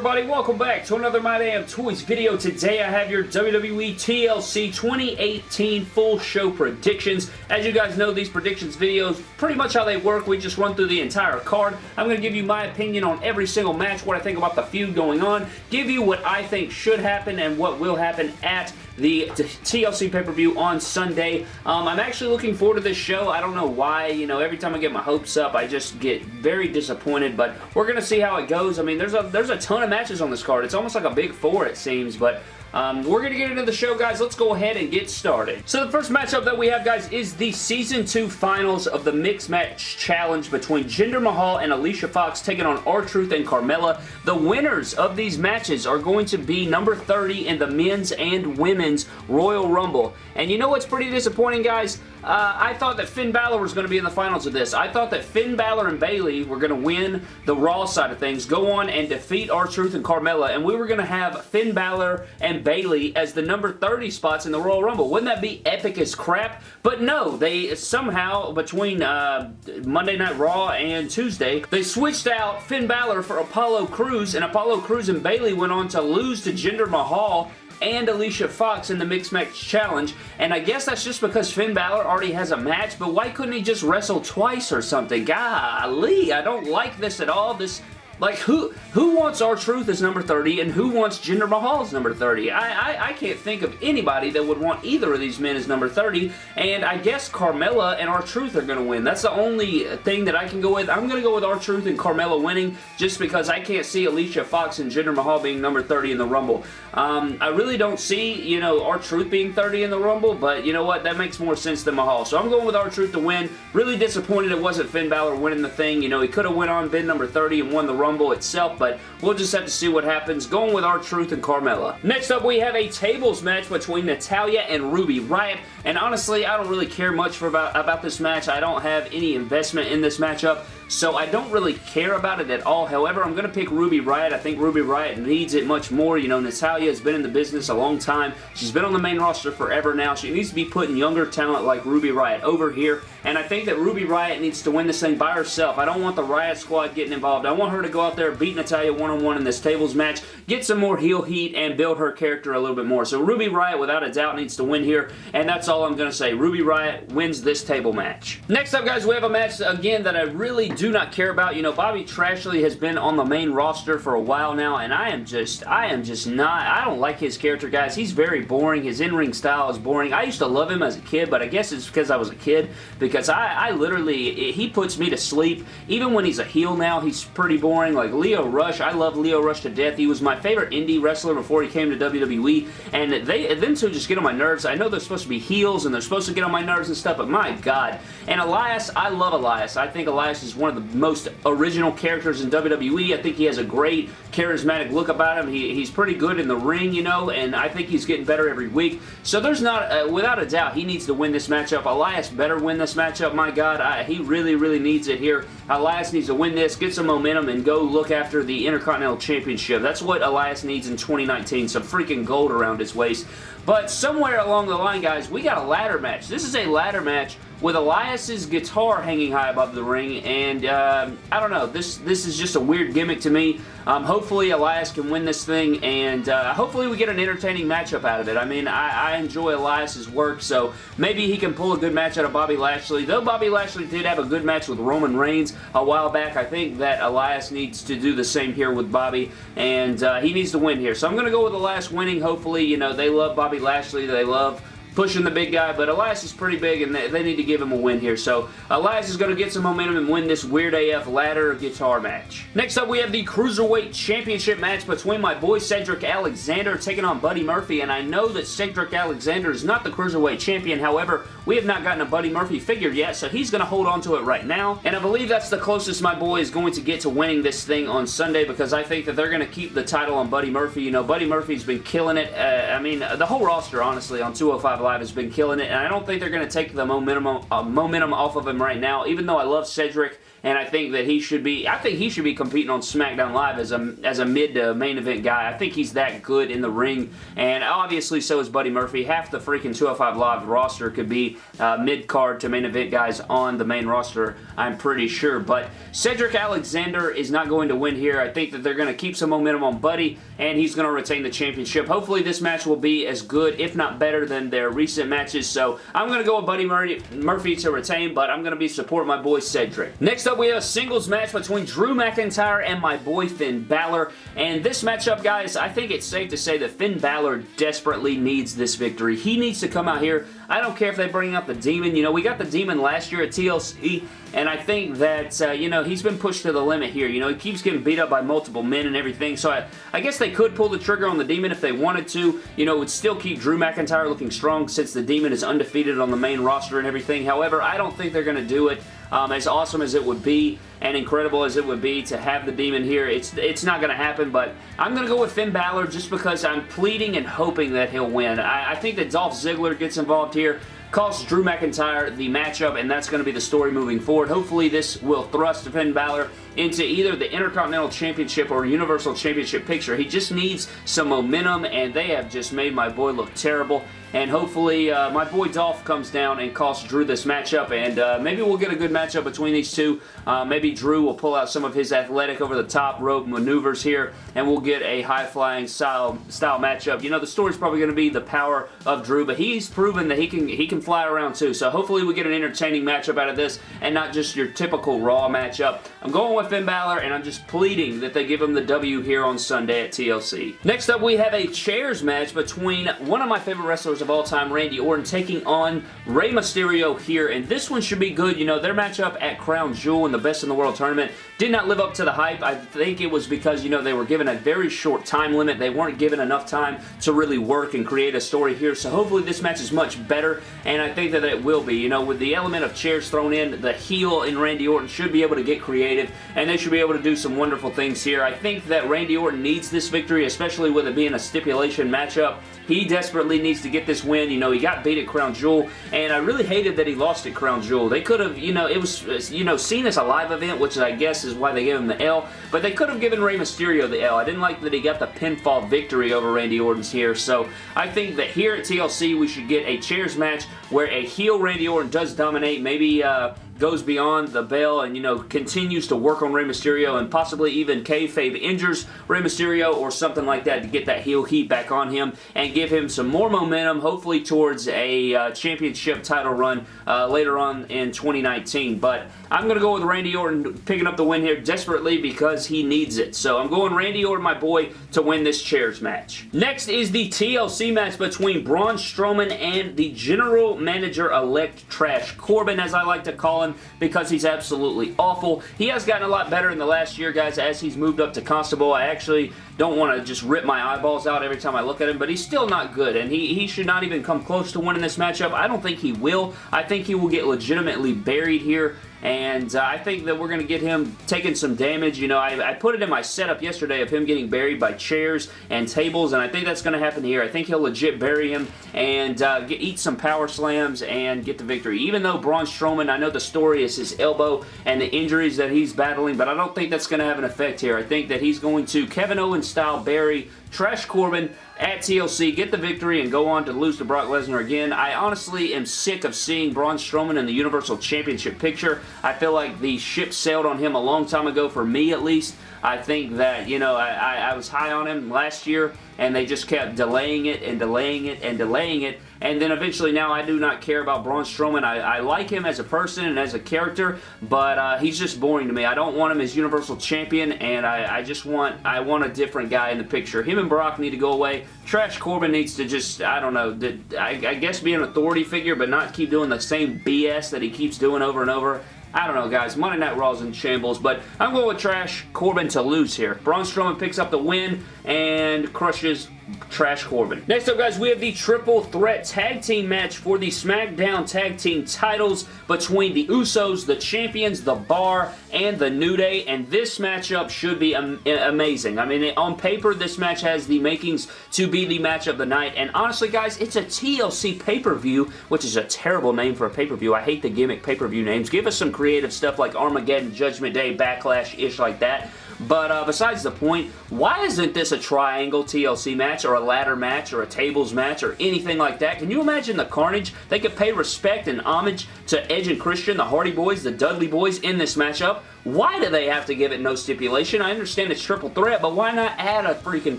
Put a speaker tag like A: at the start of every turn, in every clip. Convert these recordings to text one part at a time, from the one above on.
A: everybody? Welcome back to another My Damn Toys video. Today I have your WWE TLC 2018 full show predictions. As you guys know, these predictions videos, pretty much how they work, we just run through the entire card. I'm going to give you my opinion on every single match, what I think about the feud going on, give you what I think should happen and what will happen at the TLC pay-per-view on Sunday. Um, I'm actually looking forward to this show. I don't know why. You know, every time I get my hopes up, I just get very disappointed, but we're going to see how it goes. I mean, there's a, there's a ton of matches on this card. It's almost like a big four, it seems, but um, we're going to get into the show, guys. Let's go ahead and get started. So the first matchup that we have, guys, is the Season 2 finals of the Mixed Match Challenge between Jinder Mahal and Alicia Fox taking on R-Truth and Carmella. The winners of these matches are going to be number 30 in the men's and women's Royal Rumble. And you know what's pretty disappointing, guys? Uh, I thought that Finn Balor was going to be in the finals of this. I thought that Finn Balor and Bayley were going to win the Raw side of things, go on and defeat R-Truth and Carmella, and we were going to have Finn Balor and Bayley as the number 30 spots in the Royal Rumble. Wouldn't that be epic as crap? But no, they somehow, between uh, Monday Night Raw and Tuesday, they switched out Finn Balor for Apollo Crews, and Apollo Crews and Bayley went on to lose to Jinder Mahal and Alicia Fox in the Mixed Match Challenge, and I guess that's just because Finn Balor already has a match, but why couldn't he just wrestle twice or something? Golly, I don't like this at all. This like, who who wants R-Truth as number 30 and who wants Jinder Mahal as number 30? I, I, I can't think of anybody that would want either of these men as number 30, and I guess Carmella and R-Truth are going to win. That's the only thing that I can go with. I'm going to go with R-Truth and Carmella winning just because I can't see Alicia Fox and Jinder Mahal being number 30 in the Rumble. Um, I really don't see, you know, R-Truth being 30 in the Rumble, but you know what? That makes more sense than Mahal. So I'm going with R-Truth to win. Really disappointed it wasn't Finn Balor winning the thing. You know, he could have went on, been number 30 and won the Rumble Rumble itself, but we'll just have to see what happens. Going with R-Truth and Carmella. Next up, we have a tables match between Natalya and Ruby Riott, and honestly, I don't really care much for about, about this match. I don't have any investment in this matchup so I don't really care about it at all. However, I'm going to pick Ruby Riott. I think Ruby Riott needs it much more. You know, Natalya has been in the business a long time. She's been on the main roster forever now. She needs to be putting younger talent like Ruby Riott over here, and I think that Ruby Riott needs to win this thing by herself. I don't want the Riott Squad getting involved. I want her to go out there, beat Natalya one-on-one -on -one in this tables match, get some more heel heat, and build her character a little bit more. So Ruby Riott, without a doubt, needs to win here, and that's all I'm going to say. Ruby Riott wins this table match. Next up, guys, we have a match, again, that I really do not care about. You know, Bobby Trashley has been on the main roster for a while now, and I am just, I am just not, I don't like his character, guys. He's very boring. His in-ring style is boring. I used to love him as a kid, but I guess it's because I was a kid, because I, I literally, he puts me to sleep. Even when he's a heel now, he's pretty boring. Like Lio Rush, I love Lio Rush to death. He was my favorite indie wrestler before he came to WWE, and they, them two just get on my nerves. I know they're supposed to be heels, and they're supposed to get on my nerves and stuff, but my God. And Elias, I love Elias. I think Elias is one of the most most original characters in WWE. I think he has a great charismatic look about him. He, he's pretty good in the ring, you know, and I think he's getting better every week. So there's not, uh, without a doubt, he needs to win this matchup. Elias better win this matchup. My God, I, he really, really needs it here. Elias needs to win this, get some momentum, and go look after the Intercontinental Championship. That's what Elias needs in 2019. Some freaking gold around his waist. But somewhere along the line, guys, we got a ladder match. This is a ladder match with Elias's guitar hanging high above the ring, and uh, I don't know, this this is just a weird gimmick to me. Um, hopefully Elias can win this thing, and uh, hopefully we get an entertaining matchup out of it. I mean, I, I, enjoy Elias's work, so maybe he can pull a good match out of Bobby Lashley. Though Bobby Lashley did have a good match with Roman Reigns a while back, I think that Elias needs to do the same here with Bobby, and uh, he needs to win here. So I'm going to go with Elias winning. Hopefully, you know, they love Bobby Lashley. They love pushing the big guy, but Elias is pretty big and they, need to give him a win here. So Elias is going to get some momentum and win this Weird AF ladder guitar match. Next up, we have the Cruiserweight Championship match between my boy Cedric Alexander taking on Buddy Murphy, and I know that Cedric Alexander is not the Cruiserweight Champion. However, we have not gotten a Buddy Murphy figure yet, so he's going to hold on to it right now, and I believe that's the closest my boy is going to get to winning this thing on Sunday because I think that they're going to keep the title on Buddy Murphy. You know, Buddy Murphy's been killing it. Uh, I mean, the whole roster, honestly, on 205 Live has been killing it, and I don't think they're going to take the momentum, uh, momentum off of him right now, even though I love Cedric and I think that he should be, I think he should be competing on SmackDown Live as a, as a mid to main event guy. I think he's that good in the ring, and obviously so is Buddy Murphy. Half the freaking 205 Live roster could be uh, mid-card to main event guys on the main roster, I'm pretty sure, but Cedric Alexander is not going to win here. I think that they're going to keep some momentum on Buddy, and he's going to retain the championship. Hopefully this match will be as good, if not better, than their recent matches, so I'm going to go with Buddy Murphy to retain, but I'm going to be supporting my boy Cedric. Next we have a singles match between Drew McIntyre and my boy Finn Balor, and this matchup, guys, I think it's safe to say that Finn Balor desperately needs this victory. He needs to come out here. I don't care if they bring out the Demon. You know, we got the Demon last year at TLC, and I think that, uh, you know, he's been pushed to the limit here. You know, he keeps getting beat up by multiple men and everything, so I, I guess they could pull the trigger on the Demon if they wanted to. You know, it would still keep Drew McIntyre looking strong since the Demon is undefeated on the main roster and everything. However, I don't think they're going to do it. Um, as awesome as it would be and incredible as it would be to have the Demon here, it's it's not going to happen, but I'm going to go with Finn Balor just because I'm pleading and hoping that he'll win. I, I think that Dolph Ziggler gets involved here costs Drew McIntyre the matchup, and that's going to be the story moving forward. Hopefully, this will thrust Finn Balor into either the Intercontinental Championship or Universal Championship picture. He just needs some momentum, and they have just made my boy look terrible. And hopefully, uh, my boy Dolph comes down and costs Drew this matchup, and uh, maybe we'll get a good matchup between these two. Uh, maybe Drew will pull out some of his athletic over-the-top rope maneuvers here, and we'll get a high-flying style, style matchup. You know, the story's probably going to be the power of Drew, but he's proven that he can, he can fly around too, so hopefully we get an entertaining matchup out of this, and not just your typical Raw matchup. I'm going Finn Balor, and I'm just pleading that they give him the W here on Sunday at TLC. Next up, we have a chairs match between one of my favorite wrestlers of all time, Randy Orton, taking on Rey Mysterio here, and this one should be good. You know, their matchup at Crown Jewel in the Best in the World tournament did not live up to the hype. I think it was because, you know, they were given a very short time limit. They weren't given enough time to really work and create a story here, so hopefully this match is much better, and I think that it will be. You know, with the element of chairs thrown in, the heel in Randy Orton should be able to get creative, and they should be able to do some wonderful things here. I think that Randy Orton needs this victory, especially with it being a stipulation matchup. He desperately needs to get this win. You know, he got beat at Crown Jewel, and I really hated that he lost at Crown Jewel. They could have, you know, it was, you know, seen as a live event, which I guess is why they gave him the L, but they could have given Rey Mysterio the L. I didn't like that he got the pinfall victory over Randy Orton's here, so I think that here at TLC we should get a chairs match where a heel Randy Orton does dominate, maybe, uh, goes beyond the bell and, you know, continues to work on Rey Mysterio and possibly even kayfabe injures Rey Mysterio or something like that to get that heel heat back on him and give him some more momentum, hopefully towards a uh, championship title run uh, later on in 2019. But I'm going to go with Randy Orton picking up the win here desperately because he needs it. So I'm going Randy Orton, my boy, to win this chairs match. Next is the TLC match between Braun Strowman and the General Manager-elect Trash Corbin, as I like to call him because he's absolutely awful. He has gotten a lot better in the last year, guys, as he's moved up to Constable. I actually don't want to just rip my eyeballs out every time I look at him, but he's still not good, and he, he should not even come close to winning this matchup. I don't think he will. I think he will get legitimately buried here and uh, I think that we're going to get him taking some damage. You know, I, I, put it in my setup yesterday of him getting buried by chairs and tables, and I think that's going to happen here. I think he'll legit bury him and uh, get, eat some power slams and get the victory. Even though Braun Strowman, I know the story is his elbow and the injuries that he's battling, but I don't think that's going to have an effect here. I think that he's going to Kevin Owens style bury Trash Corbin at TLC, get the victory, and go on to lose to Brock Lesnar again. I honestly am sick of seeing Braun Strowman in the Universal Championship picture. I feel like the ship sailed on him a long time ago, for me at least. I think that, you know, I, I, I was high on him last year, and they just kept delaying it and delaying it and delaying it, and then eventually now I do not care about Braun Strowman. I, I like him as a person and as a character, but uh, he's just boring to me. I don't want him as Universal Champion, and I, I just want I want a different guy in the picture. Him and Brock need to go away. Trash Corbin needs to just, I don't know, I, I guess be an authority figure, but not keep doing the same BS that he keeps doing over and over. I don't know, guys. Monday Night Raw's in shambles, but I'm going with Trash Corbin to lose here. Braun Strowman picks up the win and crushes Trash Corbin. Next up, guys, we have the Triple Threat Tag Team match for the SmackDown Tag Team titles between the Usos, the Champions, the Bar, and the New Day, and this matchup should be am amazing. I mean, on paper, this match has the makings to be the match of the night, and honestly, guys, it's a TLC pay-per-view, which is a terrible name for a pay-per-view. I hate the gimmick pay-per-view names. Give us some creative stuff like Armageddon, Judgment Day, Backlash-ish like that. But uh, besides the point, why isn't this a triangle TLC match or a ladder match or a tables match or anything like that? Can you imagine the carnage? They could pay respect and homage to Edge and Christian, the Hardy Boys, the Dudley Boys in this matchup. Why do they have to give it no stipulation? I understand it's triple threat, but why not add a freaking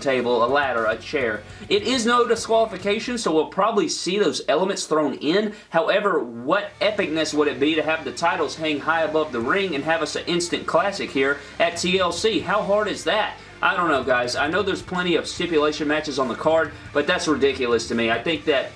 A: table, a ladder, a chair? It is no disqualification, so we'll probably see those elements thrown in. However, what epicness would it be to have the titles hang high above the ring and have us an instant classic here at TLC? How hard is that? I don't know, guys. I know there's plenty of stipulation matches on the card, but that's ridiculous to me. I think that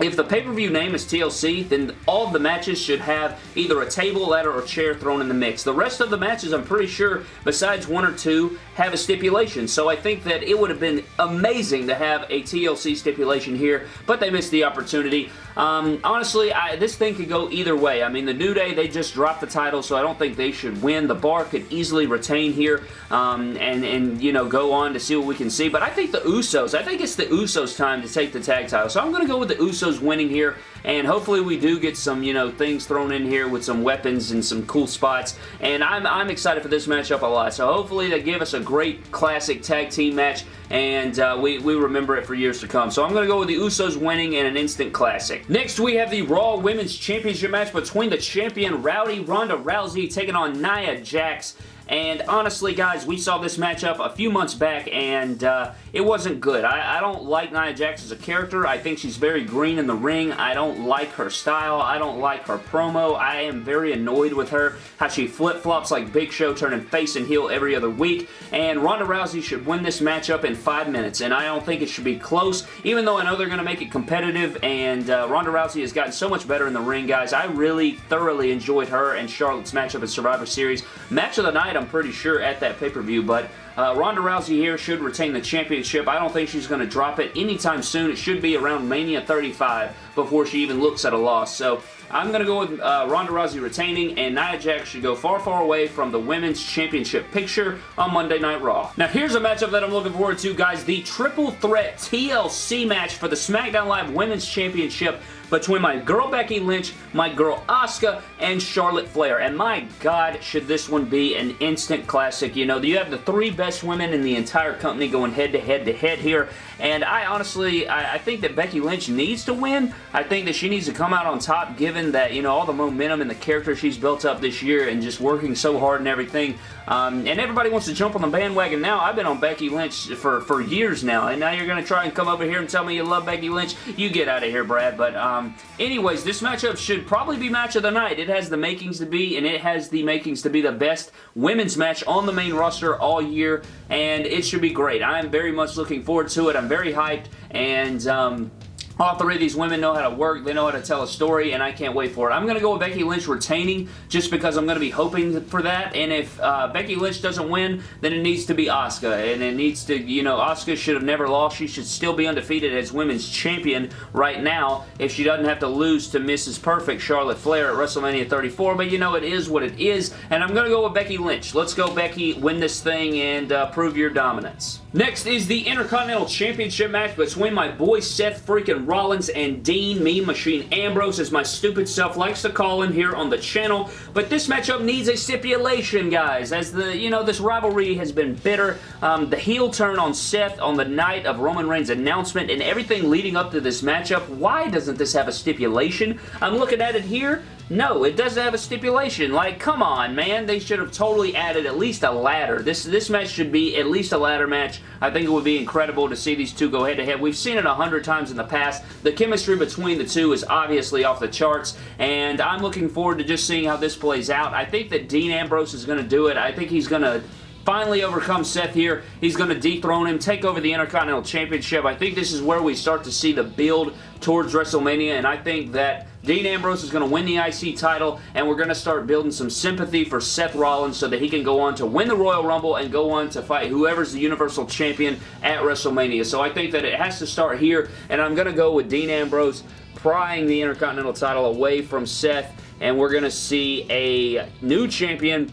A: if the pay-per-view name is TLC, then all the matches should have either a table, ladder, or chair thrown in the mix. The rest of the matches, I'm pretty sure, besides one or two, have a stipulation. So I think that it would have been amazing to have a TLC stipulation here, but they missed the opportunity. Um, honestly, I, this thing could go either way. I mean, the New Day, they just dropped the title, so I don't think they should win. The Bar could easily retain here um, and, and, you know, go on to see what we can see. But I think the Usos, I think it's the Usos' time to take the tag title. So I'm going to go with the Usos winning here, and hopefully we do get some, you know, things thrown in here with some weapons and some cool spots. And I'm, I'm excited for this matchup a lot. So hopefully they give us a great classic tag team match and uh, we, we remember it for years to come. So I'm going to go with the Usos winning in an instant classic. Next, we have the Raw Women's Championship match between the champion Rowdy Ronda Rousey taking on Nia Jax. And honestly, guys, we saw this matchup a few months back, and uh, it wasn't good. I, I, don't like Nia Jax as a character. I think she's very green in the ring. I don't like her style. I don't like her promo. I am very annoyed with her, how she flip-flops like Big Show, turning face and heel every other week. And Ronda Rousey should win this matchup in five minutes, and I don't think it should be close, even though I know they're going to make it competitive, and uh, Ronda Rousey has gotten so much better in the ring, guys. I really thoroughly enjoyed her and Charlotte's matchup at Survivor Series. Match of the night, I'm pretty sure, at that pay-per-view, but uh, Ronda Rousey here should retain the championship. I don't think she's going to drop it anytime soon. It should be around Mania 35 before she even looks at a loss. So I'm going to go with uh, Ronda Rousey retaining, and Nia Jax should go far, far away from the Women's Championship picture on Monday Night Raw. Now, here's a matchup that I'm looking forward to, guys. The Triple Threat TLC match for the SmackDown Live Women's Championship between my girl Becky Lynch, my girl Asuka, and Charlotte Flair. And my God, should this one be an instant classic. You know, you have the three best women in the entire company going head to head to head here. And I honestly, I, I think that Becky Lynch needs to win. I think that she needs to come out on top given that, you know, all the momentum and the character she's built up this year and just working so hard and everything. Um, and everybody wants to jump on the bandwagon now. I've been on Becky Lynch for, for years now, and now you're going to try and come over here and tell me you love Becky Lynch. You get out of here, Brad. But um, anyways, this matchup should probably be match of the night. It has the makings to be, and it has the makings to be the best women's match on the main roster all year, and it should be great. I am very much looking forward to it. I'm very hyped, and um, all three of these women know how to work. They know how to tell a story, and I can't wait for it. I'm going to go with Becky Lynch retaining just because I'm going to be hoping for that. And if uh, Becky Lynch doesn't win, then it needs to be Asuka. And it needs to, you know, Asuka should have never lost. She should still be undefeated as women's champion right now if she doesn't have to lose to Mrs. Perfect Charlotte Flair at WrestleMania 34. But, you know, it is what it is. And I'm going to go with Becky Lynch. Let's go, Becky. Win this thing and uh, prove your dominance. Next is the Intercontinental Championship match between my boy Seth freaking Rollins and Dean Mean Machine Ambrose, as my stupid self likes to call him here on the channel. But this matchup needs a stipulation, guys, as the, you know, this rivalry has been bitter. Um, the heel turn on Seth on the night of Roman Reigns' announcement and everything leading up to this matchup, why doesn't this have a stipulation? I'm looking at it here. No, it doesn't have a stipulation. Like, come on, man. They should have totally added at least a ladder. This, this match should be at least a ladder match. I think it would be incredible to see these two go head-to-head. -head. We've seen it a hundred times in the past. The chemistry between the two is obviously off the charts, and I'm looking forward to just seeing how this plays out. I think that Dean Ambrose is going to do it. I think he's going to finally overcome Seth here. He's going to dethrone him, take over the Intercontinental Championship. I think this is where we start to see the build towards WrestleMania, and I think that Dean Ambrose is going to win the IC title, and we're going to start building some sympathy for Seth Rollins so that he can go on to win the Royal Rumble and go on to fight whoever's the Universal Champion at WrestleMania. So I think that it has to start here, and I'm going to go with Dean Ambrose prying the Intercontinental title away from Seth, and we're going to see a new champion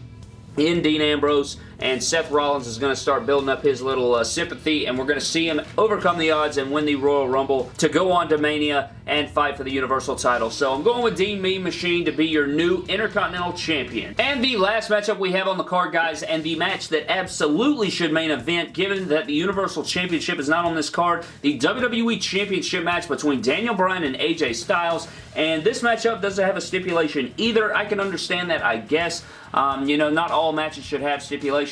A: in Dean Ambrose and Seth Rollins is going to start building up his little uh, sympathy, and we're going to see him overcome the odds and win the Royal Rumble to go on to Mania and fight for the Universal title. So I'm going with Dean Mean Machine to be your new Intercontinental Champion. And the last matchup we have on the card, guys, and the match that absolutely should main event, given that the Universal Championship is not on this card, the WWE Championship match between Daniel Bryan and AJ Styles. And this matchup doesn't have a stipulation either. I can understand that, I guess. Um, you know, not all matches should have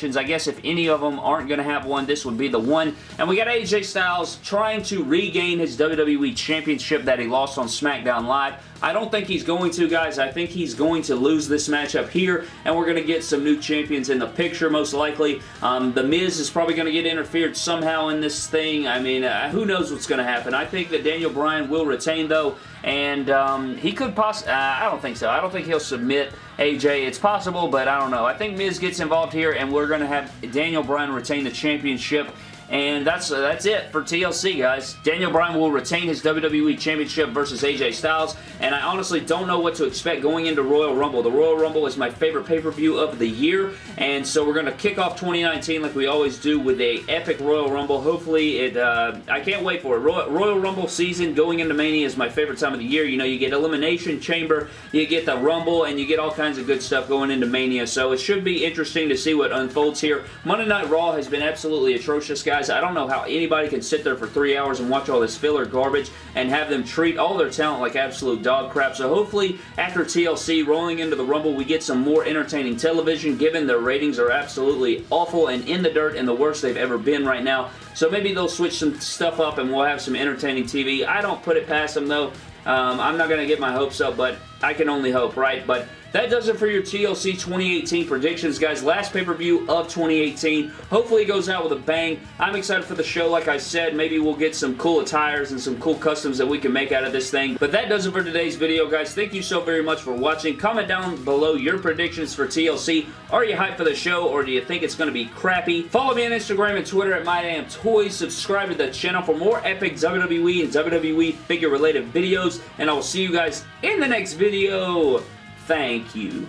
A: I guess if any of them aren't going to have one, this would be the one. And we got AJ Styles trying to regain his WWE Championship that he lost on SmackDown Live. I don't think he's going to, guys. I think he's going to lose this matchup here, and we're going to get some new champions in the picture, most likely. Um, the Miz is probably going to get interfered somehow in this thing. I mean, uh, who knows what's going to happen. I think that Daniel Bryan will retain, though, and um, he could possibly... Uh, I don't think so. I don't think he'll submit AJ. It's possible, but I don't know. I think Miz gets involved here, and we're going to have Daniel Bryan retain the championship and that's uh, that's it for TLC, guys. Daniel Bryan will retain his WWE Championship versus AJ Styles, and I honestly don't know what to expect going into Royal Rumble. The Royal Rumble is my favorite pay-per-view of the year, and so we're going to kick off 2019 like we always do with a epic Royal Rumble. Hopefully, it. Uh, I can't wait for it. Royal, Royal Rumble season going into Mania is my favorite time of the year. You know, you get Elimination Chamber, you get the Rumble, and you get all kinds of good stuff going into Mania, so it should be interesting to see what unfolds here. Monday Night Raw has been absolutely atrocious, guys guys, I don't know how anybody can sit there for three hours and watch all this filler garbage and have them treat all their talent like absolute dog crap. So hopefully after TLC rolling into the Rumble, we get some more entertaining television given their ratings are absolutely awful and in the dirt and the worst they've ever been right now. So maybe they'll switch some stuff up and we'll have some entertaining TV. I don't put it past them though. Um, I'm not going to get my hopes up, but I can only hope, right? But that does it for your TLC 2018 predictions, guys. Last pay-per-view of 2018. Hopefully it goes out with a bang. I'm excited for the show, like I said. Maybe we'll get some cool attires and some cool customs that we can make out of this thing. But that does it for today's video, guys. Thank you so very much for watching. Comment down below your predictions for TLC. Are you hyped for the show, or do you think it's going to be crappy? Follow me on Instagram and Twitter at MyDamnToys. Subscribe to the channel for more epic WWE and WWE figure-related videos. And I will see you guys in the next video. Thank you.